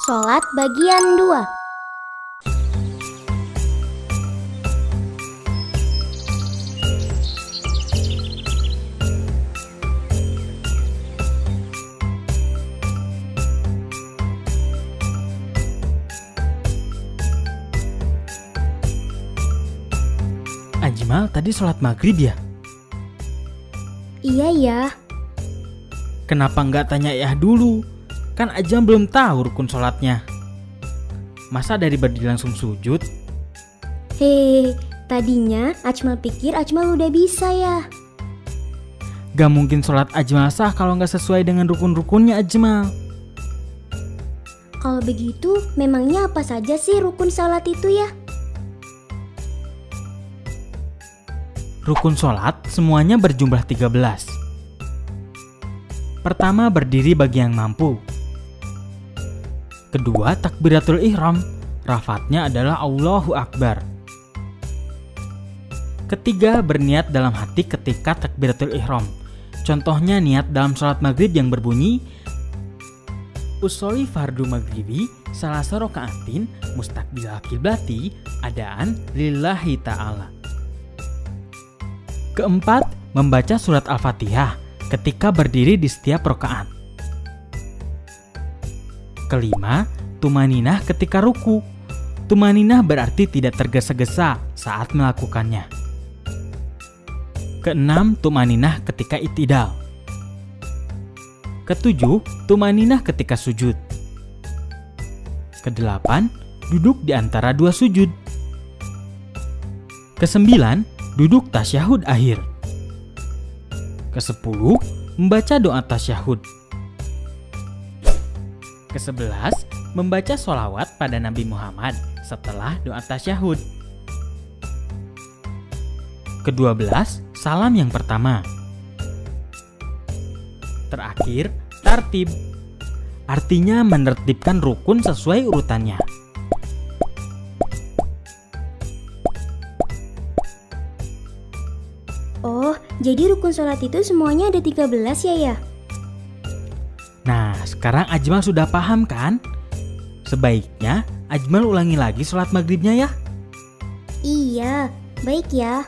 Sholat bagian 2 Ajmal tadi sholat maghrib ya? Iya ya, Kenapa nggak tanya ya dulu? Kan Ajam belum tahu rukun sholatnya. Masa dari berdiri langsung sujud? hehe Tadinya Ajmal pikir Ajmal udah bisa ya Gak mungkin sholat Ajmal sah kalau nggak sesuai dengan rukun-rukunnya Ajmal. Kalau begitu memangnya apa saja sih rukun sholat itu ya? Rukun sholat semuanya berjumlah 13. Pertama berdiri bagi yang mampu. Kedua takbiratul ihram. Rafatnya adalah Allahu Akbar. Ketiga berniat dalam hati ketika takbiratul ihram. Contohnya niat dalam sholat maghrib yang berbunyi Usoli fardu maghribi salah rokaatin mustakbil kiblati adaan lillahi ta'ala. Keempat, membaca surat Al-Fatihah ketika berdiri di setiap rokaat. Kelima, tumaninah ketika ruku. Tumaninah berarti tidak tergesa-gesa saat melakukannya. Keenam, tumaninah ketika itidal. Ketujuh, tumaninah ketika sujud. Kedelapan, duduk di antara dua sujud. Kesembilan, duduk tasyahud akhir. Kesepuluh, membaca doa tasyahud. Kesebelas, membaca sholawat pada Nabi Muhammad setelah doa tasyahud. Kedua belas, salam yang pertama. Terakhir, tartib. Artinya menertibkan rukun sesuai urutannya. Oh, jadi rukun sholat itu semuanya ada 13 ya ya? Nah, sekarang Ajmal sudah paham kan? Sebaiknya Ajmal ulangi lagi sholat maghribnya ya. Iya, baik ya.